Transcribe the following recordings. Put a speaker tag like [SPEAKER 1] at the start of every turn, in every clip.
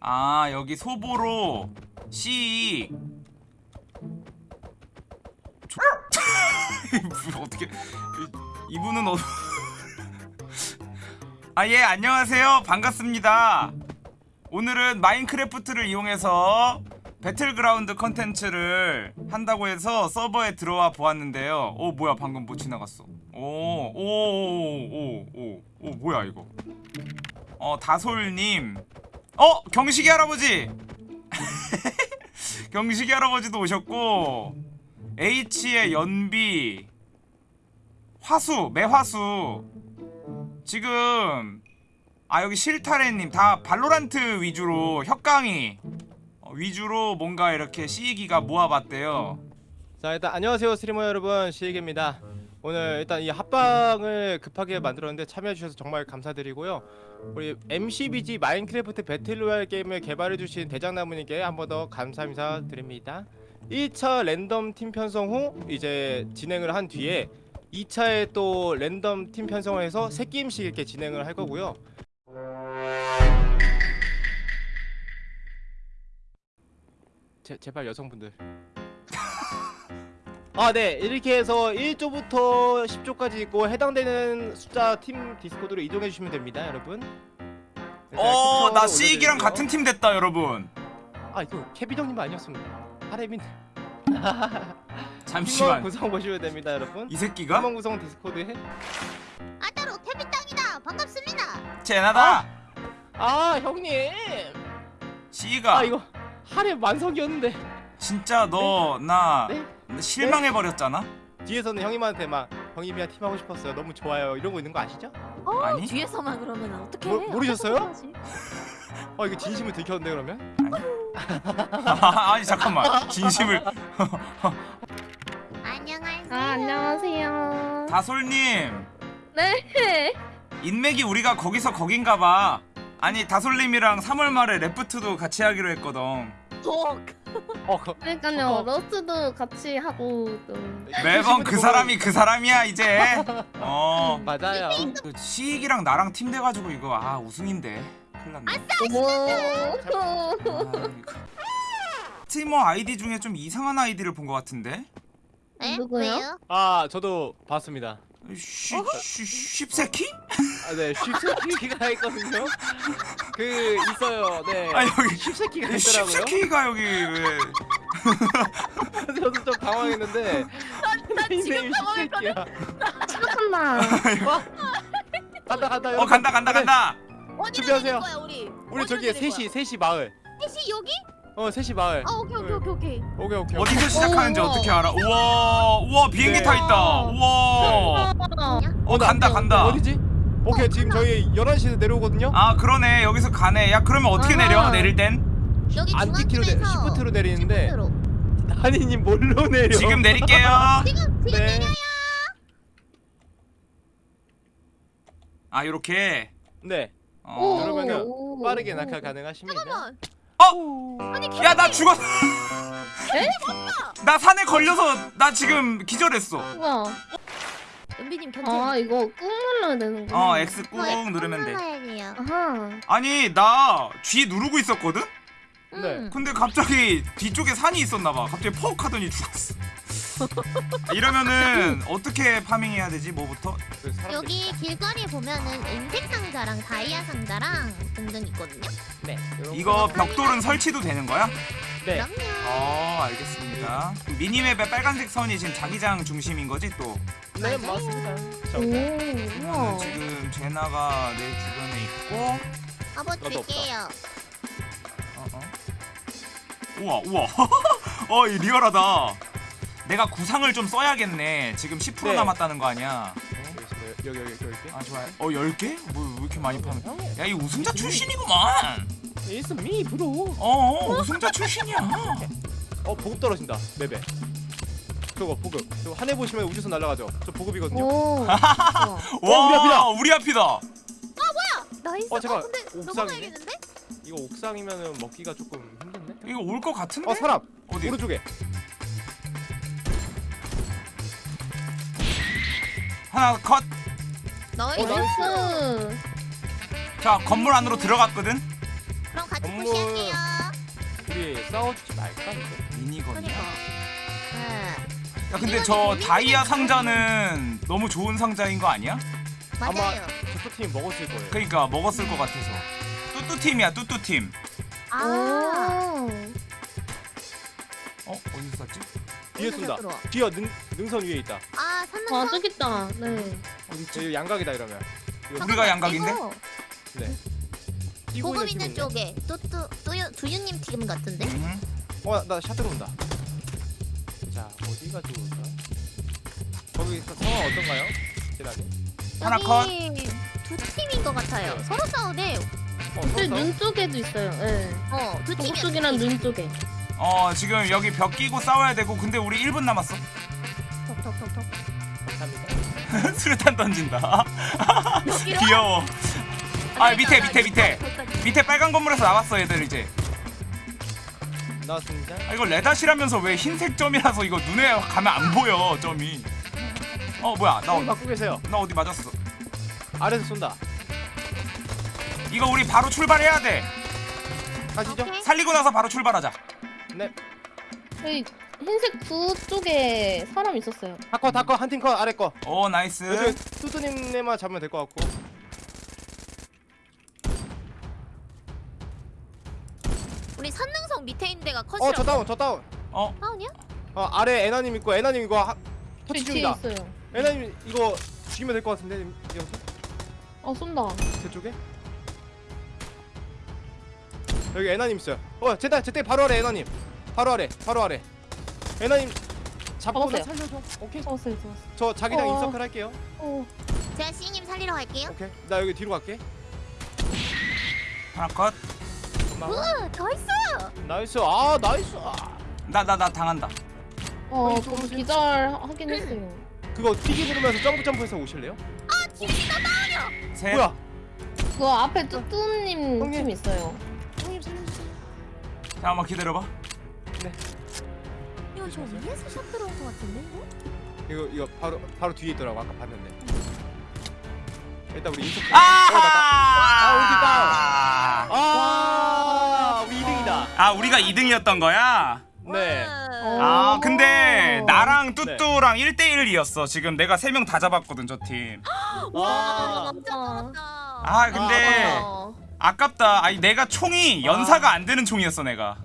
[SPEAKER 1] 아 여기 소보로 C 조... 어떻게 이분은 어... 아예 안녕하세요. 반갑습니다. 오늘은 마인크래프트를 이용해서 배틀그라운드 컨텐츠를 한다고 해서 서버에 들어와 보았는데요. 오 뭐야 방금 뭐 지나갔어? 오오오오오 오, 뭐야 이거 어 다솔님. 어 경식이 할아버지. 경식이 할아버지도 오셨고 H의 연비 화수 매화수. 지금 아 여기 실타래님 다 발로란트 위주로 혁강이 어, 위주로 뭔가 이렇게 시기가 모아봤대요.
[SPEAKER 2] 자 일단 안녕하세요 스트리머 여러분. 시익입니다 오늘 일단 이 합방을 급하게 만들었는데 참여해주셔서 정말 감사드리고요. 우리 MCBG 마인크래프트 배틀로얄 게임을 개발해주신 대장나무님께 한 번 더 감사 인사 드립니다. 1차 랜덤 팀 편성 후 이제 진행을 한 뒤에 2차에 또 랜덤 팀 편성을 해서 세 게임씩 이렇게 진행을 할 거고요. 제, 제발 여성분들 아, 네. 이렇게 해서 1조부터 10조까지 있고 해당되는 숫자 팀 디스코드로 이동해 주시면 됩니다, 여러분. 네,
[SPEAKER 1] 어나
[SPEAKER 2] 캡처
[SPEAKER 1] 시기랑
[SPEAKER 2] 올려드리고요.
[SPEAKER 1] 같은 팀 됐다 여러분
[SPEAKER 2] 아, 이거 형님 아니었습니다. 하레민.
[SPEAKER 1] 잠시만
[SPEAKER 2] 팀원 구성 보시면 됩니다, 여러분.
[SPEAKER 1] 이 새끼가
[SPEAKER 2] 팀원 구성 디스코드에
[SPEAKER 3] 아따로 태비땅이다 반갑습니다
[SPEAKER 1] 쟤나다
[SPEAKER 2] 아, 형님.
[SPEAKER 1] 시기가
[SPEAKER 2] 아, 이거 하렘 완성이었는데
[SPEAKER 1] 진짜 너나
[SPEAKER 2] 네?
[SPEAKER 1] 실망해 버렸잖아
[SPEAKER 2] 뒤에서는 형님한테 막 형님이랑 팀 하고 싶었어요. 너무 좋아요. 이런 거 있는 거 아시죠?
[SPEAKER 3] 어
[SPEAKER 1] 아니?
[SPEAKER 3] 뒤에서만 그러면 어떻게
[SPEAKER 2] 모- 모르셨어요? 아, 이거 진심을 들켰는데 그러면?
[SPEAKER 1] 아니 잠깐만 진심을
[SPEAKER 3] 안녕하세요
[SPEAKER 4] 아 안녕하세요.
[SPEAKER 1] 다솔님
[SPEAKER 4] 네.
[SPEAKER 1] 인맥이 우리가 거기서 거긴가봐 아니 다솔님이랑 3월 말에 러스트도 같이 하기로 했거든
[SPEAKER 3] 어,
[SPEAKER 2] 어, 그,
[SPEAKER 4] 그러니까요
[SPEAKER 2] 어.
[SPEAKER 4] 러스트도 같이 하고 또.
[SPEAKER 1] 매번 그 사람이 그 사람이야 이제 어
[SPEAKER 2] 맞아요.
[SPEAKER 1] 그 시익이랑 나랑 팀 돼가지고 이거 아 우승인데 큰일 났네
[SPEAKER 4] 어머.
[SPEAKER 1] 아, 이거. 스트리머 아이디 중에 좀 이상한 아이디를 본 것 같은데
[SPEAKER 3] 네?
[SPEAKER 4] 누구요?
[SPEAKER 2] 아, 저도 봤습니다.
[SPEAKER 1] 쉬, 쉬, 쉽새끼?
[SPEAKER 2] 아, 네, 쉽새끼가 있거든요. 그 있어요. 네.
[SPEAKER 1] 아 여기
[SPEAKER 2] 쉽새끼가 있더라고요.
[SPEAKER 1] 쉽새끼가 여기 왜
[SPEAKER 2] 저도 좀 당황했는데. 나
[SPEAKER 3] 지금 당황했거든.
[SPEAKER 4] 시작한다.
[SPEAKER 2] 간다 간다.
[SPEAKER 1] 어. 간다 간다
[SPEAKER 2] 네,
[SPEAKER 1] 간다
[SPEAKER 3] 어디로
[SPEAKER 2] 준비하세요.
[SPEAKER 3] 거야 우리?
[SPEAKER 2] 우리
[SPEAKER 3] 어디로
[SPEAKER 2] 저기
[SPEAKER 3] 내릴
[SPEAKER 2] 셋이? 셋이 마을.
[SPEAKER 3] 셋이 여기?
[SPEAKER 2] 어, 셋이 마을.
[SPEAKER 3] 어 오케이 오케이 오케이 오케이
[SPEAKER 2] 오케이 오케이.
[SPEAKER 1] 어디서 시작하는지
[SPEAKER 4] 오.
[SPEAKER 1] 어떻게 알아 우와 우와 비행기
[SPEAKER 2] 네.
[SPEAKER 1] 타 있다 우와 어
[SPEAKER 2] 나-
[SPEAKER 1] 간다 간다
[SPEAKER 2] 어디지? 오케이 지금 저희 11시에 내려오거든요.
[SPEAKER 1] 아 그러네 여기서 가네 야 그러면 어떻게
[SPEAKER 4] 아.
[SPEAKER 1] 내려 내릴 땐
[SPEAKER 3] 여기
[SPEAKER 2] 안 찍기로 내, 시프트로 내리는데
[SPEAKER 3] 시프트로.
[SPEAKER 2] 하니님 뭘로 내려?
[SPEAKER 1] 지금 내릴게요
[SPEAKER 3] 지금 지금
[SPEAKER 2] 네.
[SPEAKER 3] 내려요
[SPEAKER 1] 아 요렇게
[SPEAKER 2] 네.
[SPEAKER 1] 어.
[SPEAKER 4] 오.
[SPEAKER 2] 그러면은
[SPEAKER 4] 오.
[SPEAKER 2] 빠르게 낙하 가능하십니다.
[SPEAKER 3] 잠깐만
[SPEAKER 2] 어?
[SPEAKER 1] 야나 죽었 나 산에 걸려서 나 지금 기절했어
[SPEAKER 4] 우와.
[SPEAKER 3] 은비님 견제
[SPEAKER 4] 아 이거 꾹 눌러야 되는구나.
[SPEAKER 1] 어 X 꾹 누르면 돼
[SPEAKER 3] 돼요
[SPEAKER 4] 아하.
[SPEAKER 1] 아니 나 G 누르고 있었거든?
[SPEAKER 2] 네.
[SPEAKER 1] 근데 갑자기 뒤쪽에 산이 있었나봐 갑자기 퍽 하더니 죽었어 이러면은 어떻게 파밍해야 되지 뭐부터?
[SPEAKER 2] 그
[SPEAKER 3] 여기 길거리에 보면은 은색 상자랑 다이아 상자랑 등등 있거든요
[SPEAKER 2] 네.
[SPEAKER 1] 이거
[SPEAKER 2] 거.
[SPEAKER 1] 벽돌은 설치도 되는 거야?
[SPEAKER 2] 네.
[SPEAKER 3] 그럼요
[SPEAKER 1] 어 알겠습니다 미니맵의 빨간색 선이 지금 자기장 중심인 거지 또?
[SPEAKER 2] 네. 맞습니다. 자,
[SPEAKER 4] 오. 우와.
[SPEAKER 1] 지금 제나가 내 주변에 있고
[SPEAKER 3] 아버
[SPEAKER 2] 나도 없다.
[SPEAKER 3] 드릴게요
[SPEAKER 1] 어, 어. 우와 우와 어이 리얼하다 내가 구상을 좀 써야겠네 지금 10%
[SPEAKER 2] 네.
[SPEAKER 1] 남았다는 거 아니야
[SPEAKER 2] 여기 여기 여기 여기.
[SPEAKER 1] 아 좋아요 어 10개? 뭐 왜 이렇게 많이 파는 야 이 우승자 출신이구만
[SPEAKER 2] It's me, bro.
[SPEAKER 1] 어 우승자 출신이야
[SPEAKER 2] 어 보급 떨어진다. 맵에. 저거 보급. 저 하늘 보시면 우주선 날아가죠. 저 보급이거든요.
[SPEAKER 4] 오.
[SPEAKER 1] 와
[SPEAKER 2] 우리 앞이다.
[SPEAKER 1] 우리 앞이다
[SPEAKER 3] nice
[SPEAKER 2] 어, 잠깐.
[SPEAKER 3] 근데
[SPEAKER 2] 옥상이네?
[SPEAKER 3] 넘어가야겠는데?
[SPEAKER 2] 이거 옥상이면은 먹기가 조금 힘든데.
[SPEAKER 1] 이거 올 것 같은데?
[SPEAKER 2] 어 사람
[SPEAKER 1] 어디?
[SPEAKER 2] 오른쪽에.
[SPEAKER 1] 하나 컷
[SPEAKER 3] nice
[SPEAKER 2] 어,
[SPEAKER 4] nice.
[SPEAKER 1] 자 건물 안으로 들어갔거든
[SPEAKER 3] 그럼 같이
[SPEAKER 2] 건물.
[SPEAKER 3] push할게요.
[SPEAKER 2] 우리 싸우지 말까 이거?
[SPEAKER 1] minigun이야
[SPEAKER 3] 그니까. 네.
[SPEAKER 1] 야 근데 저 다이아 상자는 너무 좋은 상자인 거 아니야?
[SPEAKER 3] 맞아요.
[SPEAKER 2] 저쪽 팀이 먹었을 거예요.
[SPEAKER 1] 그러니까 먹었을 것 같아서 뚜뚜팀이야 뚜뚜팀
[SPEAKER 3] 아.
[SPEAKER 2] 뒤에 쏜다. 뒤에 능 능선 위에 있다.
[SPEAKER 3] 아,
[SPEAKER 4] 아
[SPEAKER 3] 산능선.
[SPEAKER 4] 저기 있다. 네.
[SPEAKER 2] 여기 양각이다 이러면. 이거
[SPEAKER 1] 우리가 양각인데?
[SPEAKER 3] 이거
[SPEAKER 2] 네. 팀이
[SPEAKER 3] 있는. 쪽에 뚜뚜 뚜유 두유님 팀 같은데?
[SPEAKER 1] 음.
[SPEAKER 2] 어, 나 샷 들어온다. 자, 어디가 좋을까? 거기서 상황 어떤가요? 제라니?
[SPEAKER 1] 하나
[SPEAKER 3] 여기 두 팀인 것 같아요. 서로 싸우네.
[SPEAKER 2] 어,
[SPEAKER 4] 근데 눈 쪽에도 있어요. 네.
[SPEAKER 3] 어, 두 팀이
[SPEAKER 4] 보급 쪽이랑 눈 쪽에.
[SPEAKER 1] 어 지금 여기 벽 끼고 싸워야 되고 근데 우리 1분 남았어
[SPEAKER 3] 톡톡톡톡.
[SPEAKER 2] 감사합니다.
[SPEAKER 1] 수류탄 던진다
[SPEAKER 3] 여기로?
[SPEAKER 1] 귀여워 아 밑에 밑에 밑에. 밑에 빨간 건물에서 나왔어 얘들 이제
[SPEAKER 2] 나왔습니다.
[SPEAKER 1] 아 이거 레닷이라면서 왜 흰색 점이라서 이거 눈에 가면 안 보여 점이 어 뭐야 나,
[SPEAKER 2] 어,
[SPEAKER 1] 어-
[SPEAKER 2] 갖고 계세요.
[SPEAKER 1] 나 어디 맞았어
[SPEAKER 2] 아래서 쏜다.
[SPEAKER 1] 이거 우리 바로 출발해야 돼
[SPEAKER 2] 가시죠.
[SPEAKER 3] 오케이.
[SPEAKER 1] 살리고 나서 바로 출발하자
[SPEAKER 2] 네.
[SPEAKER 4] 여기 흰색 부 쪽에 사람 있었어요.
[SPEAKER 2] 다커 다커 한 팀 컷 아래 거.
[SPEAKER 1] 오 nice
[SPEAKER 2] 여기 뚜뚜님네만 잡으면 될 것 같고.
[SPEAKER 3] 우리 산능선 밑에 있는 데가 컷이라고.
[SPEAKER 2] 어, 저 다운, 저 다운.
[SPEAKER 1] 어
[SPEAKER 3] 다운이야?
[SPEAKER 2] 어, 아래 에나님 있고 에나님 이거 하, 터치
[SPEAKER 4] 뒤에
[SPEAKER 2] 중이다.
[SPEAKER 4] 있어요.
[SPEAKER 2] 에나님 이거 죽이면 될 것 같은데 이거
[SPEAKER 4] 어 쏜다.
[SPEAKER 2] 제 쪽에. 여기 에나님 있어요. 어, 제다 제때 바로 아래 에나님. 바로 아래, 바로 아래. 에나님 잡고 나
[SPEAKER 4] 잡았어요.
[SPEAKER 2] 살려줘. 오케이.
[SPEAKER 4] 잡았어요, 잡았어.
[SPEAKER 2] 저 자기장
[SPEAKER 4] 어.
[SPEAKER 2] in circle 할게요.
[SPEAKER 4] 어.
[SPEAKER 3] 제가 시님 살리러 갈게요.
[SPEAKER 2] 오케이. 나 여기 뒤로 갈게.
[SPEAKER 1] 하나 컷
[SPEAKER 2] 고마워.
[SPEAKER 3] 으, 더 있어.
[SPEAKER 2] Nice. 아, nice. 아.
[SPEAKER 1] 나 나 나 당한다
[SPEAKER 4] 어, 그거
[SPEAKER 2] 쏘세요.
[SPEAKER 4] 기절 하긴 했어요.
[SPEAKER 2] 그거 튀기 누르면서 점프 점프해서 오실래요?
[SPEAKER 1] 셋
[SPEAKER 2] 뭐야?
[SPEAKER 4] 그거 앞에 뚜뚜님
[SPEAKER 2] 형님.
[SPEAKER 4] 팀 있어요.
[SPEAKER 3] 형님 살려주세요.
[SPEAKER 1] 잠깐만 기다려봐
[SPEAKER 3] 이거 저 위에서 샷 들어온 것 같은데? 이거?
[SPEAKER 2] 이거 이거 바로 바로 뒤에 있더라고. 아까 봤는데. 일단 우리 in circle.
[SPEAKER 1] 아!
[SPEAKER 2] 어, 아, 우리 2등이다.
[SPEAKER 1] 아 우리가 2등이었던 거야?
[SPEAKER 2] 네.
[SPEAKER 1] 아
[SPEAKER 4] 오.
[SPEAKER 1] 근데 나랑 뚜뚜랑 1대1이었어 지금 내가 3명 다 잡았거든 저 팀
[SPEAKER 2] 와.
[SPEAKER 3] 진짜 많았다.
[SPEAKER 1] 아 근데
[SPEAKER 4] 어.
[SPEAKER 1] 아깝다 아니 내가 총이 연사가 안 되는 총이었어 내가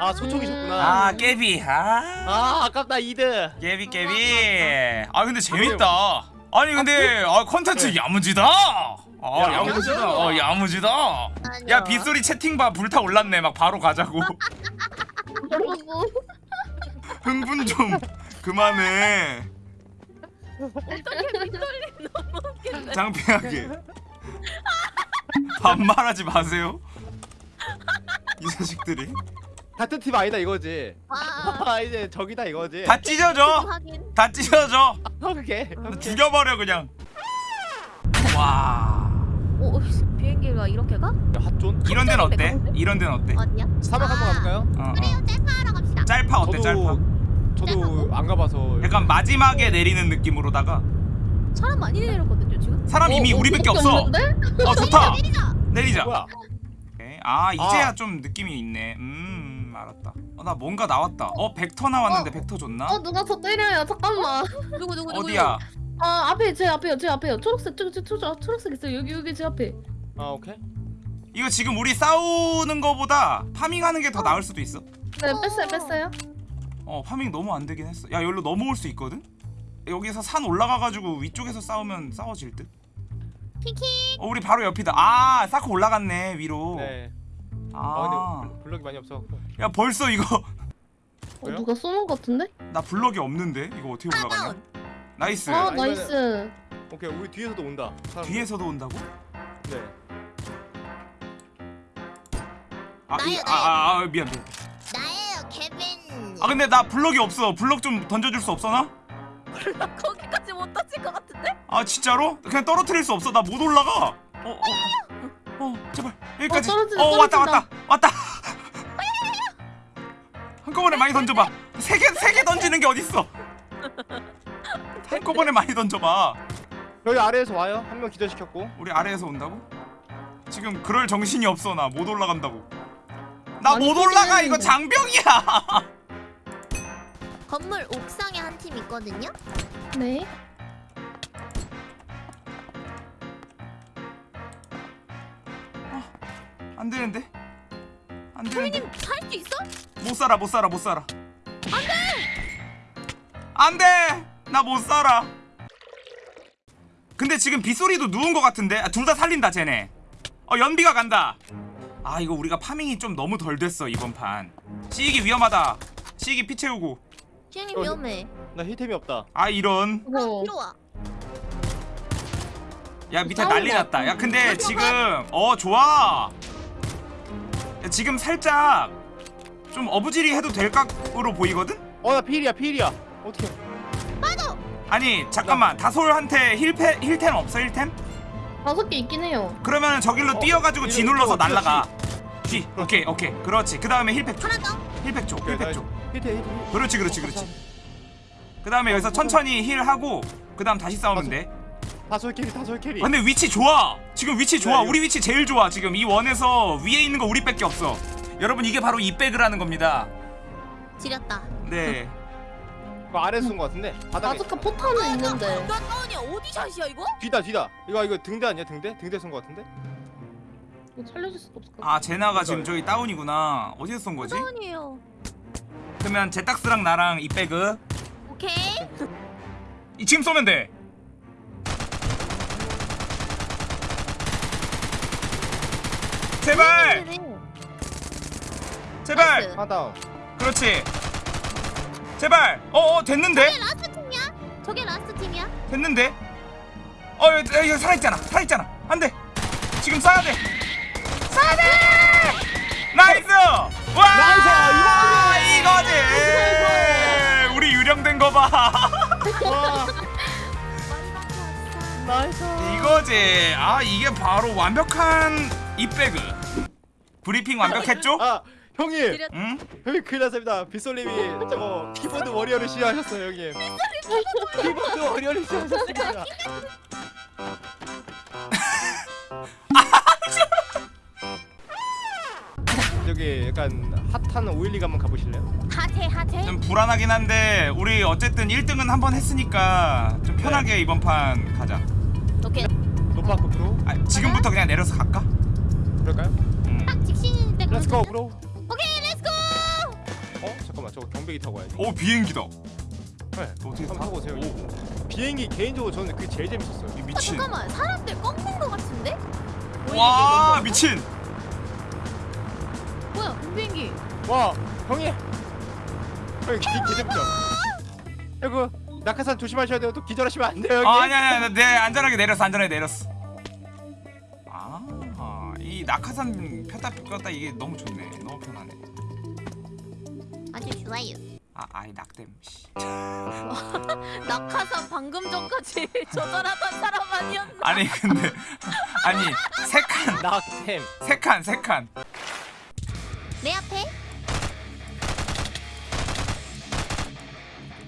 [SPEAKER 2] 아, 소총이셨구나.
[SPEAKER 1] 아 깨비. 아.
[SPEAKER 2] 아, 아깝다 2등.
[SPEAKER 1] 깨비 깨비. 아 근데 재밌다. 아니 근데 아 컨텐츠 야무지다. 아
[SPEAKER 2] 야,
[SPEAKER 1] 야무지다. 어 야무지다. 야 빗소리 채팅봐. 불타 올랐네. 막 바로 가자고. 흥분 좀 그만해. 장피하게. 반말하지 마세요. 이 자식들이
[SPEAKER 2] 같은 팀 아니다 이거지.
[SPEAKER 3] 와.
[SPEAKER 2] 아, 이제 적이다 이거지.
[SPEAKER 1] 다 찢어져
[SPEAKER 3] 확인.
[SPEAKER 1] 다 찢어져
[SPEAKER 2] 오케이.
[SPEAKER 1] 죽여버려 그냥 와
[SPEAKER 3] 오, 비행기가 이렇게 가?
[SPEAKER 2] 핫존.
[SPEAKER 1] 이런 데는 어때? 이런 데는 어때?
[SPEAKER 3] 어디야?
[SPEAKER 2] 사막 한번 가볼까요?
[SPEAKER 1] 어, 어.
[SPEAKER 3] 그래요, 짤파 하러 갑시다.
[SPEAKER 1] 짤파 어때 짤파?
[SPEAKER 2] 저도 안 가봐서.
[SPEAKER 1] 약간 마지막에 내리는 느낌으로다가
[SPEAKER 3] 사람 많이 내렸거든요 지금.
[SPEAKER 1] 사람 이미
[SPEAKER 4] 어,
[SPEAKER 1] 우리밖에 없어? 어 좋다
[SPEAKER 3] 내리자.
[SPEAKER 1] 내리자
[SPEAKER 2] 뭐야?
[SPEAKER 1] 오케이. 아 이제야
[SPEAKER 2] 아.
[SPEAKER 1] 좀 느낌이 있네 음 알았다 어, 나 뭔가 나왔다 어 벡터 나왔는데 벡터 줬나?
[SPEAKER 4] 어 누가 저 때려요. 잠깐만.
[SPEAKER 3] 누구 누구 누구?
[SPEAKER 1] 어디야?
[SPEAKER 4] 아 앞에 제 앞에요. 제 앞에요. 초록색 초, 초, 초, 초록색 있어요. 여기 여기 제 앞에.
[SPEAKER 2] 아 오케이.
[SPEAKER 1] 이거 지금 우리 싸우는 거보다 farming하는 게 더 나을 수도 있어
[SPEAKER 4] 네
[SPEAKER 3] 어.
[SPEAKER 4] 뺐어요 뺐어요.
[SPEAKER 1] 어 farming 너무 안 되긴 했어 야 여기로 넘어올 수 있거든? 여기서 산 올라가가지고 위쪽에서 싸우면 싸워질 듯?
[SPEAKER 3] 키키.
[SPEAKER 1] 어 우리 바로 옆이다 아 사코 올라갔네 위로
[SPEAKER 2] 네. 아
[SPEAKER 1] 아,
[SPEAKER 2] 근데 블럭이 많이 없어.
[SPEAKER 1] 야 벌써 이거
[SPEAKER 4] 어? 누가 쏘는 것 같은데?
[SPEAKER 1] 나 블럭이 없는데 이거 어떻게 올라가냐. Nice
[SPEAKER 4] 아
[SPEAKER 2] 아니면은-
[SPEAKER 4] Nice.
[SPEAKER 2] 오케이 우리 뒤에서도 온다. 사람들.
[SPEAKER 1] 뒤에서도 온다고?
[SPEAKER 2] 네.
[SPEAKER 1] 아, 이,
[SPEAKER 3] 나요,
[SPEAKER 1] 아, 아, 아 미안 미안
[SPEAKER 3] 나예요, 케빈.
[SPEAKER 1] 아 근데 나 블럭이 없어 블럭 좀 던져줄 수 없어 나?
[SPEAKER 3] 나 거기까지 못 던질 것 같은데?
[SPEAKER 1] 아 진짜로? 그냥 떨어뜨릴 수 없어 나 못 올라가 어, 어, 어, 어 제발 여기까지
[SPEAKER 4] 어, 떨어진다,
[SPEAKER 1] 어 왔다
[SPEAKER 4] 떨어진다.
[SPEAKER 1] 왔다 왔다 한꺼번에 많이 던져봐 세 개 세 개 던지는 게 어딨어 한꺼번에 많이 던져봐
[SPEAKER 2] 여기 아래에서 와요. 한 명 기절시켰고.
[SPEAKER 1] 우리 아래에서 온다고? 지금 그럴 정신이 없어 나 못 올라간다고 나 못 올라가 이거
[SPEAKER 4] 데.
[SPEAKER 1] 장벽이야
[SPEAKER 3] 건물 옥상에 한 팀 있거든요.
[SPEAKER 4] 네.
[SPEAKER 1] 안 되는데? 안 되는데?
[SPEAKER 3] 형님 살 수 있어?
[SPEAKER 1] 못 살아 못 살아 못 살아. 안돼! 안돼! 나 못 살아. 근데 지금 빗소리도 누운 것 같은데? 아, 둘 다 살린다 쟤네. 어 연비가 간다. 아 이거 우리가 파밍이 좀 너무 덜 됐어 이번 판. 시익이 위험하다. 시익이 피 채우고.
[SPEAKER 3] 시행님
[SPEAKER 2] 어,
[SPEAKER 3] 위험해.
[SPEAKER 2] 나 힐템이 없다.
[SPEAKER 1] 아 이런.
[SPEAKER 3] 뒤로 와.
[SPEAKER 1] 야 밑에 난리
[SPEAKER 4] 것
[SPEAKER 1] 났다. 야 근데
[SPEAKER 3] 같은데.
[SPEAKER 1] 지금 어 좋아. 야, 지금 살짝 좀 어부지리 해도 될 각으로 보이거든?
[SPEAKER 2] 어 나 필이야 필이야. 어떻게?
[SPEAKER 1] 아니 잠깐만 다솔한테 heal pack, heal템 없어 heal템?
[SPEAKER 4] 다섯 개 있긴 해요.
[SPEAKER 1] 그러면 저길로
[SPEAKER 2] 어,
[SPEAKER 1] 뛰어가지고 G
[SPEAKER 2] 이거
[SPEAKER 1] 눌러서
[SPEAKER 2] 어떻게
[SPEAKER 1] 날라가 G 오케이 오케이 그렇지 그 다음에
[SPEAKER 3] heal pack 더.
[SPEAKER 1] heal pack 쪽 heal pack
[SPEAKER 2] heal템.
[SPEAKER 1] 그렇지 그렇지 그렇지 그 다음에 여기서 천천히 heal하고 그 다음 다시 싸우면 돼
[SPEAKER 2] 다솔 carry 다솔 carry.
[SPEAKER 1] 근데 위치 좋아 지금 위치 좋아
[SPEAKER 2] 네, 이거-
[SPEAKER 1] 우리 위치 제일 좋아 지금 이 원에서 위에 있는 거 우리밖에 없어 여러분 이게 바로 이 백이라는 겁니다
[SPEAKER 3] 지렸다.
[SPEAKER 1] 네
[SPEAKER 2] 그 아래 쓴거 같은데. 바닥에.
[SPEAKER 4] 아즈카 포탄은 있는데.
[SPEAKER 3] 나 다운이 어디 샷이야 이거?
[SPEAKER 2] 뒤다 뒤다. 이거 이거 등대 아니야 등대? 등대 쓴거 같은데?
[SPEAKER 4] 이거 살려줄 수도 없을 것 같아.
[SPEAKER 1] 아 제나가 지금 저기 다운이구나 어디서 쏜 거지?
[SPEAKER 3] 다운이에요.
[SPEAKER 1] 그러면 제딱스랑 나랑 이 백을
[SPEAKER 3] 오케이.
[SPEAKER 1] 이 지금 쏘면 돼 제발! 제발!
[SPEAKER 3] Nice.
[SPEAKER 2] 하나 다운.
[SPEAKER 1] 그렇지. 제발! 어 어 됐는데?
[SPEAKER 3] 저게 last 팀이야? 저게 last 팀이야?
[SPEAKER 1] 됐는데? 어 여기, 여기 살아있잖아. 살아있잖아. 안 돼. 지금 쏴야 돼. 쏴야 돼! Nice! 와!
[SPEAKER 2] Nice!
[SPEAKER 1] 이거지! 우리 유령된 거봐.
[SPEAKER 2] 와.
[SPEAKER 3] 많이 바뀌었어.
[SPEAKER 2] Nice.
[SPEAKER 1] 이거지. 아 이게 바로 완벽한 이백을 브리핑 완벽했죠?
[SPEAKER 2] 아 형님.
[SPEAKER 1] 응?
[SPEAKER 2] 형님 큰일 났습니다. 빗솔님이 저거 키보드 warrior를 시작하셨어요 형님. 키보드 warrior를 시작하셨습니다. 저기 약간 핫한 512가 한번 가보실래요?
[SPEAKER 3] 하태 하태.
[SPEAKER 1] 좀 불안하긴 한데 우리 어쨌든 1등은 한 번 했으니까 좀 편하게 이번 판 가자
[SPEAKER 3] 오케이.
[SPEAKER 2] 노파크 bro
[SPEAKER 1] 아, 지금부터 그냥 내려서 갈까?
[SPEAKER 2] 그럴까요?
[SPEAKER 1] 음.
[SPEAKER 3] 딱 직신일 때. 그러거든요?
[SPEAKER 2] Bro.
[SPEAKER 3] 오케이 let's go.
[SPEAKER 2] 어 잠깐만 저거 경배기 타고 와야지.
[SPEAKER 1] 오 비행기다
[SPEAKER 2] 네.
[SPEAKER 1] 어떻게
[SPEAKER 2] 한번
[SPEAKER 1] 타?
[SPEAKER 2] 타고 오세요.
[SPEAKER 1] 오,
[SPEAKER 2] 비행기 개인적으로 저는 그게 제일 재밌었어요.
[SPEAKER 1] 이
[SPEAKER 3] 아,
[SPEAKER 1] 미친
[SPEAKER 3] 잠깐만 사람들 꺾는 거 같은데?
[SPEAKER 1] 와 미친
[SPEAKER 3] 뭐야 비행기?
[SPEAKER 2] 와 형님. 형님 기 개재밌죠? 이거 낙하산 조심하셔야 돼요. 또 기절하시면 안 돼요 형님.
[SPEAKER 1] 아 아니야 아니야 내 안전하게 내렸어 안전하게 내렸어 낙하산 폈다 폈다 이게 너무 좋네 너무 편하네
[SPEAKER 3] 아주 좋아요.
[SPEAKER 1] 아 아이 낙댐 씨.
[SPEAKER 3] 낙하산 방금 전까지 조절하던 사람 아니었나?
[SPEAKER 1] 아니 근데 아니 세칸
[SPEAKER 2] 낙템.
[SPEAKER 1] 세칸 세칸
[SPEAKER 3] 내 앞에.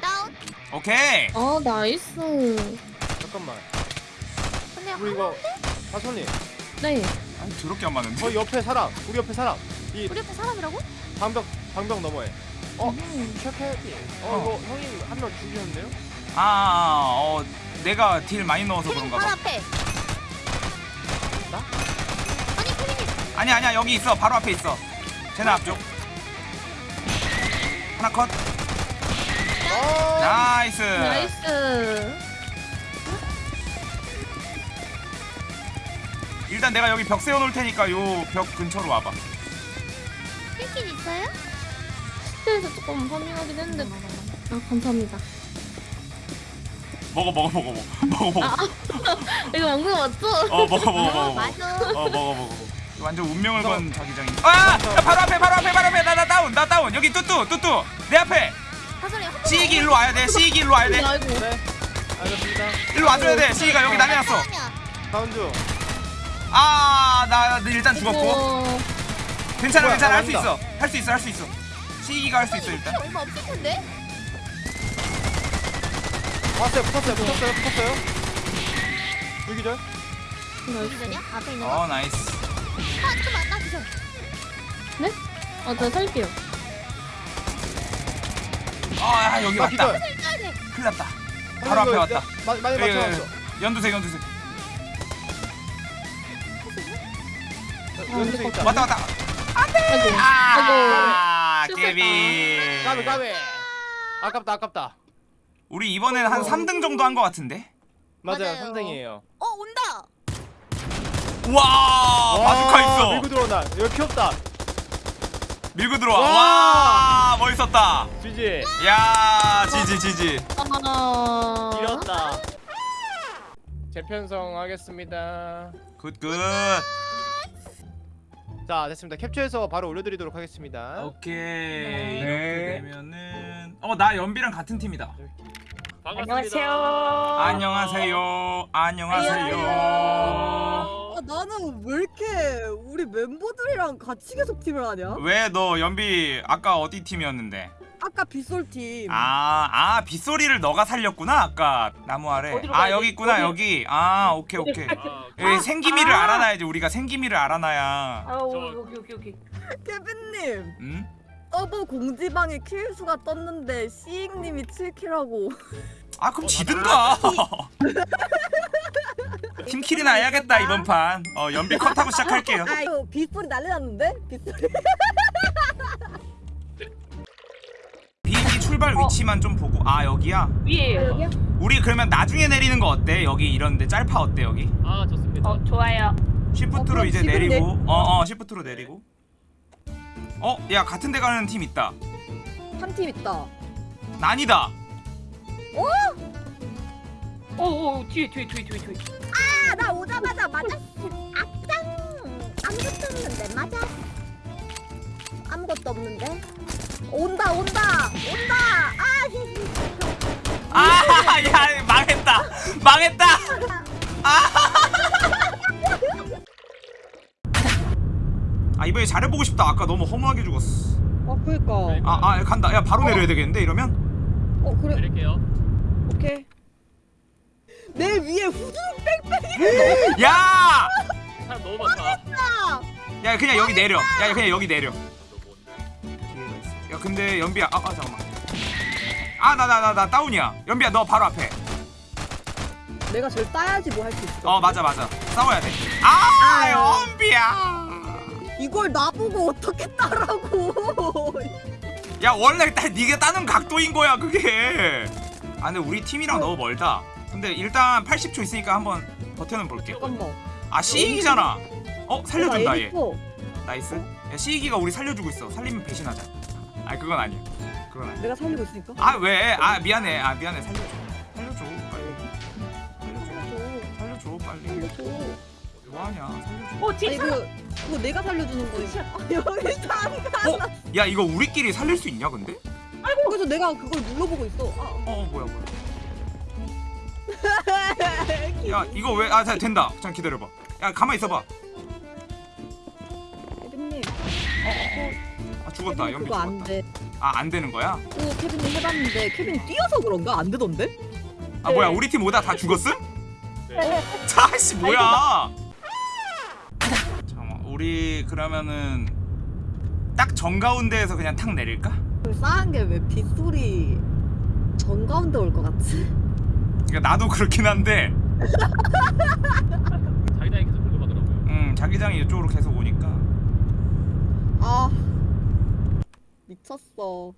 [SPEAKER 3] 다운.
[SPEAKER 1] 오케이
[SPEAKER 4] 아 nice.
[SPEAKER 2] 잠깐만.
[SPEAKER 3] 근데
[SPEAKER 2] 우리 이거 다솔님.
[SPEAKER 4] 네.
[SPEAKER 1] 아니 더럽게 안 맞는데
[SPEAKER 2] 저 옆에 사람. 우리 옆에 사람. 이
[SPEAKER 3] 우리 옆에 사람이라고?
[SPEAKER 2] 방벽 방벽 너머에. 어
[SPEAKER 4] 음.
[SPEAKER 2] 쉐페. 어
[SPEAKER 1] 어.
[SPEAKER 2] 이거 형님 한명 죽이셨네요?
[SPEAKER 1] 아 어 내가 deal 많이 넣어서 그런가
[SPEAKER 3] 바로
[SPEAKER 1] 봐
[SPEAKER 3] 앞에.
[SPEAKER 2] 나?
[SPEAKER 3] 아니 캐릭이
[SPEAKER 1] 아니 아니야 여기 있어 바로 앞에 있어 제나 앞쪽 하나 컷
[SPEAKER 2] 어.
[SPEAKER 4] Nice nice.
[SPEAKER 1] 일단 내가 여기 벽 세워놓을 테니까 요 벽 근처로 와봐
[SPEAKER 3] 킬킨 있어요?
[SPEAKER 4] 스테에서 조금 파밍하긴 했는데. 아 감사합니다.
[SPEAKER 1] 먹어 먹어 먹어 먹어 먹어 먹어
[SPEAKER 4] 이거 먹는 거 맞죠?
[SPEAKER 1] 어 먹어 먹어 먹어 먹어
[SPEAKER 3] 맞아.
[SPEAKER 1] 어 먹어 먹어 완전 운명을 건 자기장이 아! 야, 바로 앞에 바로 앞에 바로 앞에 나 나 다운 나 다운 여기 뚜뚜 뚜뚜 내 앞에 시익이 일로 와야 돼 시익이 일로 와야 돼
[SPEAKER 4] 아이고.
[SPEAKER 2] 네. 알겠습니다.
[SPEAKER 1] 일로 와줘야 돼 시익아 여기 난리 났어
[SPEAKER 2] 다운 중.
[SPEAKER 1] 아나 일단 죽었고
[SPEAKER 4] 어,
[SPEAKER 1] 괜찮아
[SPEAKER 2] 뭐야,
[SPEAKER 1] 괜찮아
[SPEAKER 2] 할수나
[SPEAKER 1] 있어 할 수 있어 할 수 있어 시익이가 할 수 있어 일단
[SPEAKER 3] 얼마 없을 텐데?
[SPEAKER 2] 왔어요. 붙었어요. 붙었어요. 붙었어요. 불기절.
[SPEAKER 3] 여기 전이야? 앞에 있는 거?
[SPEAKER 1] 어 nice
[SPEAKER 3] 아 잠깐만 나 기절.
[SPEAKER 4] 어, 저 살게요.
[SPEAKER 1] 아 여기
[SPEAKER 2] 아,
[SPEAKER 1] 왔다
[SPEAKER 2] 기절.
[SPEAKER 1] 큰일 났다 바로 앞에 왔다
[SPEAKER 2] 마, 많이 맞춰놨어.
[SPEAKER 1] 예. 연두색 연두색
[SPEAKER 2] 연습생 있다.
[SPEAKER 1] 왔다 왔다
[SPEAKER 4] 아이고.
[SPEAKER 1] 아
[SPEAKER 4] 아이고.
[SPEAKER 1] 깨비
[SPEAKER 2] 까비 까비. 아깝다 아깝다.
[SPEAKER 1] 우리 이번엔 한 3등 정도 한거 같은데
[SPEAKER 2] 맞아요
[SPEAKER 3] 맞아요.
[SPEAKER 2] 선생이에요.
[SPEAKER 3] 어 온다.
[SPEAKER 1] 와 바주카 있어
[SPEAKER 2] 밀고 들어온다. 여기 피 없다.
[SPEAKER 1] 밀고 들어와
[SPEAKER 2] 와.
[SPEAKER 1] 와 멋있었다
[SPEAKER 2] GG.
[SPEAKER 1] 야 지지 지지
[SPEAKER 4] 아.
[SPEAKER 2] 이겼다. 재편성 하겠습니다.
[SPEAKER 1] good good
[SPEAKER 2] 자 됐습니다. 캡처해서 바로 올려드리도록 하겠습니다.
[SPEAKER 1] 오케이
[SPEAKER 3] 네.
[SPEAKER 1] 이렇게 되면은 어 나 연비랑 같은 팀이다
[SPEAKER 5] 안녕하세요.
[SPEAKER 1] 안녕하세요 안녕하세요
[SPEAKER 5] 어,
[SPEAKER 6] 아, 나는 왜 이렇게 우리 멤버들이랑 같이 계속 팀을 하냐?
[SPEAKER 1] 왜 너 연비 아까 어디 팀이었는데
[SPEAKER 6] 아까 빗솔 팀.
[SPEAKER 1] 아, 아 빗소리를 너가 살렸구나 아까 나무 아래.
[SPEAKER 5] 어디로
[SPEAKER 1] 아
[SPEAKER 5] 가야
[SPEAKER 1] 여기
[SPEAKER 5] 돼?
[SPEAKER 1] 있구나
[SPEAKER 5] 어디?
[SPEAKER 1] 여기. 아 오케이 오케이.
[SPEAKER 5] 아,
[SPEAKER 1] 여기 생기미를
[SPEAKER 5] 아.
[SPEAKER 1] 알아놔야지 우리가 생기미를 알아놔야.
[SPEAKER 5] 아, 오, 여기 여기 여기.
[SPEAKER 6] 케빈님,
[SPEAKER 1] 응?
[SPEAKER 6] 서브 공지방에 킬 수가 떴는데 시익님이 7kill하고.
[SPEAKER 1] 아 그럼 지든가. team kill이나 해야겠다 이번 판. 어 연비 컷하고 시작할게요.
[SPEAKER 6] 아 이거 빗소리 난리 났는데? 빗소리.
[SPEAKER 1] 비행기 출발 위치만 좀 보고. 아 여기야.
[SPEAKER 5] 위에요.
[SPEAKER 6] 여기야?
[SPEAKER 1] 우리 그러면 나중에 내리는 거 어때? 여기 이런데 짤파 어때 여기?
[SPEAKER 5] 아 좋습니다. 어 좋아요.
[SPEAKER 1] 시프트로
[SPEAKER 6] 그럼
[SPEAKER 1] 이제 내리고. 어어 시프트로 내리고. 어, 야 같은 데 가는 팀 있다.
[SPEAKER 6] 한 팀 있다.
[SPEAKER 1] 난이다.
[SPEAKER 5] 오오 뒤에 뒤에 뒤에 뒤에 뒤에.
[SPEAKER 6] 아, 나 오자마자 맞았어. 악당. 아무것도 없는데 맞아. 아무것도 없는데. 온다 온다 온다. 아 히히.
[SPEAKER 1] 아, 야, 망했다. 망했다. 아. 아, 이번에 잘해보고 싶다. 아까 너무 허무하게 죽었어.
[SPEAKER 6] 어 그니까.
[SPEAKER 1] 아, 아, 간다. 야, 바로 내려야 되겠는데 이러면?
[SPEAKER 6] 어 그래.
[SPEAKER 5] 내릴게요.
[SPEAKER 6] 오케이. 내 위에 후드 뺑뺑이
[SPEAKER 1] 야,
[SPEAKER 5] 사람 너무 많다.
[SPEAKER 1] 야, 그냥 여기 내려.
[SPEAKER 6] 아!
[SPEAKER 1] 야, 그냥 여기 내려. 야, 근데 연비야. 아, 아 잠깐만. 아, 나, 나, 나, 나 다운이야. 연비야, 너 바로 앞에.
[SPEAKER 6] 내가 제일 따야지 뭐 할 수 있어.
[SPEAKER 1] 어, 맞아, 맞아. 싸워야 돼. 아,
[SPEAKER 6] 아.
[SPEAKER 1] 연비야.
[SPEAKER 6] 이걸 나보고 어떻게 따라고?
[SPEAKER 1] 야 원래 딱 네가 따는 각도인 거야 그게 아 근데 우리 팀이랑 너무 멀다 근데 일단 80초 있으니까 한번 버텨는 볼게
[SPEAKER 6] 잠깐만.
[SPEAKER 1] 아 시익이잖아 어 살려준다 얘. nice 야 시익이가 우리 살려주고 있어 살리면 배신하자 아 그건 아니야 그건 아니야
[SPEAKER 6] 내가 살리고 있으니까.
[SPEAKER 1] 아 왜 아 미안해 아 미안해 살려줘 살려줘 빨리 살려줘
[SPEAKER 6] 살려줘.
[SPEAKER 1] 빨리
[SPEAKER 6] 살려줘.
[SPEAKER 1] 뭐하냐 살려줘
[SPEAKER 5] 오
[SPEAKER 6] 아니
[SPEAKER 5] 사람.
[SPEAKER 6] 그 그거 내가 살려주는 거지. 아, 여기 사람가.
[SPEAKER 1] 어? 야 이거 우리끼리 살릴 수 있냐 근데?
[SPEAKER 6] 그래서 내가 그걸 눌러보고 있어. 아,
[SPEAKER 1] 어 뭐야 뭐야
[SPEAKER 6] 아.
[SPEAKER 1] 야 이거 왜 아 된다 잠깐 기다려봐 야 가만 있어봐 죽었다
[SPEAKER 6] 케빈
[SPEAKER 1] 연비
[SPEAKER 6] 그거 안
[SPEAKER 1] 죽었다
[SPEAKER 6] 돼.
[SPEAKER 1] 아 안 되는 거야?
[SPEAKER 6] 그거 케빈님 해봤는데 케빈 뛰어서 그런가 안 되던데?
[SPEAKER 1] 아 뭐야 우리 팀 오다 다 죽었음?
[SPEAKER 5] 네.
[SPEAKER 1] 자씨 뭐야 잠깐만 우리 그러면은 딱 정가운데에서 그냥 탁 내릴까?
[SPEAKER 6] 그 싸한 게 왜 빗소리 정 가운데 올 것 같지?
[SPEAKER 1] 그러니까 나도 그렇긴 한데
[SPEAKER 5] 자기장이 계속 끌고 가더라고요.
[SPEAKER 1] 음 자기장이 이쪽으로 계속 오니까
[SPEAKER 6] 아미 쳤어.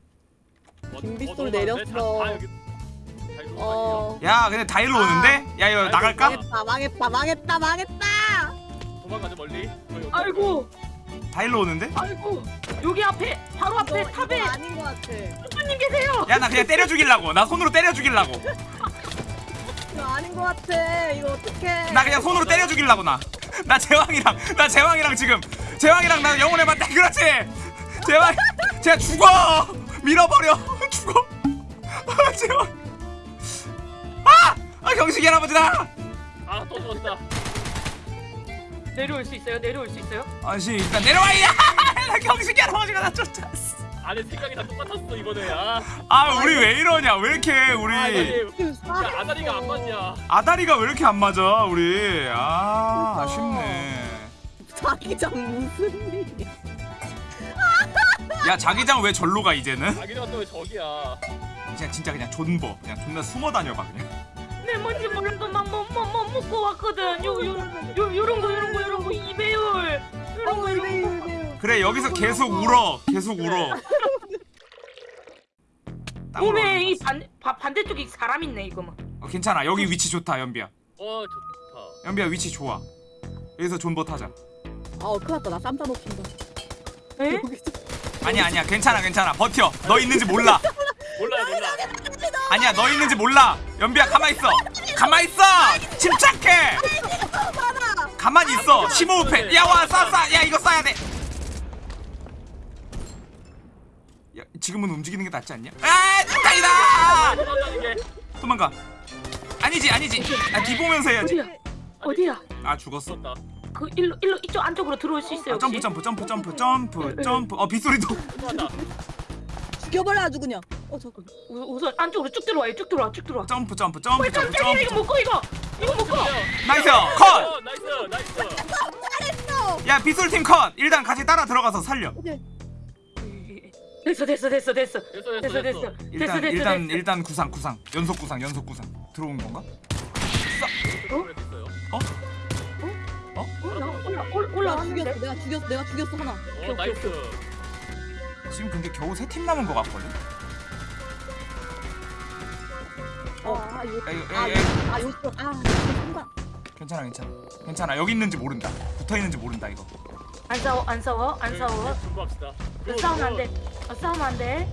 [SPEAKER 5] 어,
[SPEAKER 6] 김빗솔
[SPEAKER 5] 어,
[SPEAKER 6] 내렸어.
[SPEAKER 5] 여기. 다 이리로
[SPEAKER 6] 어.
[SPEAKER 1] 야 근데 다일로 오는데? 야 이거 나갈까?
[SPEAKER 6] 망했다 망했다 망했다 망했다.
[SPEAKER 5] 도망가자 멀리.
[SPEAKER 7] 아이고
[SPEAKER 1] 다일로 오는데?
[SPEAKER 7] 아이고 여기 앞에 바로 앞에
[SPEAKER 6] 이거,
[SPEAKER 7] 탑에
[SPEAKER 6] 이거 아닌 것 같아.
[SPEAKER 7] 손님 계세요
[SPEAKER 1] 야 나 그냥 때려 죽이려고 나 손으로 때려 죽이려고
[SPEAKER 6] 이거 아닌 것 같아. 이거 어떡해.
[SPEAKER 1] 나 그냥 손으로 때려 죽이려고 나. 나 제왕이랑 나 제왕이랑 지금 제왕이랑 나 영혼의 맞대 그렇지. 제왕 제가 죽어 밀어버려 죽어 아, 제왕 아, 아 경식이 할아버지다.
[SPEAKER 5] 아또 죽었다.
[SPEAKER 7] 내려올 수 있어요 내려올 수 있어요
[SPEAKER 1] 아씨 일단 내려와 이야 나 경식이 할아버지가 나 쫓았어.
[SPEAKER 5] 안에 생각이 다 똑같았어 이번에. 아.
[SPEAKER 1] 아 우리 왜 이러냐 왜 이렇게 우리
[SPEAKER 5] 아 야,
[SPEAKER 6] 싸했어.
[SPEAKER 5] 아다리가 안 맞냐.
[SPEAKER 1] 아다리가 왜 이렇게 안 맞아 우리 아 아쉽네.
[SPEAKER 6] 자기장 무슨 일이야?
[SPEAKER 1] 야 자기장 왜 절로 가 이제는?
[SPEAKER 5] 자기장 또왜 저기야?
[SPEAKER 1] 그냥 진짜 그냥 존버 그냥 존나 숨어 다녀봐 그냥
[SPEAKER 7] 내 뭔지 몰라도 막뭐뭐 먹고 왔거든. 요 요 요 요런 거 요런 거 요런 거 이배율. 요런 거 이런 거.
[SPEAKER 1] 그래 여기서 계속 울어 계속 울어
[SPEAKER 7] 몸에. 이 반 바- 반대쪽에 사람 있네 이거 뭐.
[SPEAKER 1] 어, 괜찮아 여기 위치 좋다 연비야
[SPEAKER 5] 어 좋다.
[SPEAKER 1] 연비야 위치 좋아 여기서 존버 타자
[SPEAKER 6] 아 큰일 났다 나 쌈싸 놓친다.
[SPEAKER 7] 에?
[SPEAKER 1] 아니야 아니야 괜찮아 괜찮아 버텨 너 있는지 몰라
[SPEAKER 5] 몰라 몰라.
[SPEAKER 1] 아니야 너 있는지 몰라 연비야 가만 있어 가만 있어 침착해 가만히 있어 심호흡해 야와 쏴쏴 야 이거 쏴야 돼 야, 지금은 움직이는 게 낫지 않냐? 아, 다이다!
[SPEAKER 5] 도망가.
[SPEAKER 1] 아니지, 아니지. 아, 뒤 보면서 해야지.
[SPEAKER 7] 어디야? 어디야?
[SPEAKER 1] 아, 죽었어.
[SPEAKER 7] 그 일로 일로 이쪽 안쪽으로 들어올 수 있어요
[SPEAKER 1] 아, 점프,
[SPEAKER 7] 혹시?
[SPEAKER 1] 점프, 점프, 점프, 점프, 점프. 어, 빗소리도.
[SPEAKER 5] 맞다.
[SPEAKER 6] 죽여버려 아주 그냥. 어 저.
[SPEAKER 7] 우- 우선 안쪽으로 쭉 들어와요. 쭉 들어와. 쭉 들어와.
[SPEAKER 1] 점프, 점프, 점프,
[SPEAKER 7] 어,
[SPEAKER 1] 점프,
[SPEAKER 7] 깜짝이야 이거
[SPEAKER 1] 점프.
[SPEAKER 7] 먹고 이거. 이거 먹고.
[SPEAKER 1] nice! 컷!
[SPEAKER 5] 어, nice nice.
[SPEAKER 1] 야, 빗소리 팀 컷! 일단 같이 따라 들어가서 살려.
[SPEAKER 7] 됐어 됐어 됐어 됐어.
[SPEAKER 5] 됐어 됐어
[SPEAKER 7] 됐어
[SPEAKER 5] 됐어.
[SPEAKER 7] 됐어.
[SPEAKER 1] 일단,
[SPEAKER 7] 됐어
[SPEAKER 1] 일단,
[SPEAKER 7] 됐어.
[SPEAKER 1] 일단 구상, 구상. 연속 구상, 연속 구상. 들어온 건가?
[SPEAKER 5] 됐어 요.
[SPEAKER 7] 올라 올라 올-
[SPEAKER 6] 나
[SPEAKER 7] 올라왔는데.
[SPEAKER 6] 죽였어 내가 죽였어 내가 죽였어 하나.
[SPEAKER 5] 어 나이스.
[SPEAKER 1] 지금 근데 겨우 세 팀 남은 것 같거든?
[SPEAKER 6] 어아 요.
[SPEAKER 1] 야, 이거,
[SPEAKER 6] 아, 아아 순간.
[SPEAKER 1] 괜찮아, 괜찮아. 괜찮아. 여기 있는지 모른다. 붙어 있는지 모른다, 이거.
[SPEAKER 7] 안 싸워 안 싸워 안 싸워.
[SPEAKER 5] 공부합시다.
[SPEAKER 7] 어, 싸우면 안 돼. 어, 싸우면 안 돼.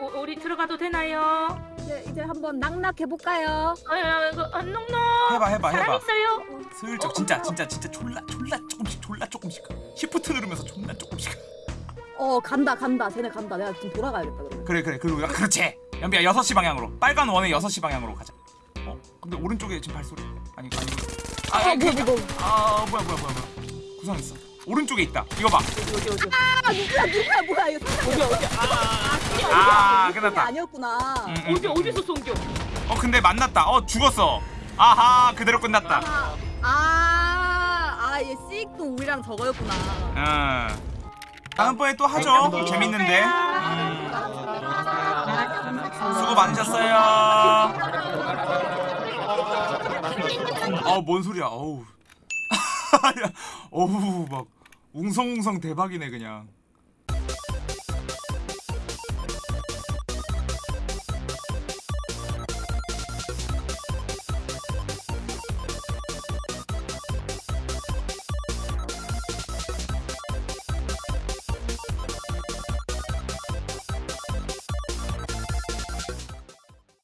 [SPEAKER 7] 오, 우리 들어가도 되나요?
[SPEAKER 6] 이제 이제 한번 낙낙해 볼까요?
[SPEAKER 7] 아, 이거 아, 농농.
[SPEAKER 1] 해봐, 해봐, 해봐.
[SPEAKER 7] 있어요?
[SPEAKER 1] 슬쩍 진짜 진짜 진짜 졸라 졸라 조금씩 졸라 조금씩 시프트 누르면서 존나 조금씩
[SPEAKER 6] 어 간다 간다 쟤네 간다 내가 지금 돌아가야겠다 그러면.
[SPEAKER 1] 그래 그래 그리고 야, 그렇지 연비야 6시 방향으로 빨간 원의 6시 방향으로 가자 어 근데 오른쪽에 지금 발소리 아니 아니 아,
[SPEAKER 6] 아
[SPEAKER 1] 아,
[SPEAKER 6] 뭐야. 뭐 뭐.
[SPEAKER 1] 아 뭐야 뭐야 뭐야 뭐야 구상 있어 오른쪽에 있다 이거 봐
[SPEAKER 7] 어디 어디.
[SPEAKER 6] 아 누구야 누구야 뭐야 이거
[SPEAKER 7] 어디 어디.
[SPEAKER 1] 아,
[SPEAKER 6] 이게
[SPEAKER 1] 끝났다.
[SPEAKER 6] 아니었구나.
[SPEAKER 1] 음, 음,
[SPEAKER 7] 어디
[SPEAKER 1] 음.
[SPEAKER 7] 어디서 쏜겨?
[SPEAKER 1] 어 근데 만났다 어 죽었어 아하 그대로 끝났다
[SPEAKER 6] 아, 아, 얘 씩도 우리랑 저거였구나.
[SPEAKER 1] 음 다음번에 또 하죠 재밌는데 음. 수고 많으셨어요 어뭔 소리야 어우 어우 막 웅성웅성 대박이네 그냥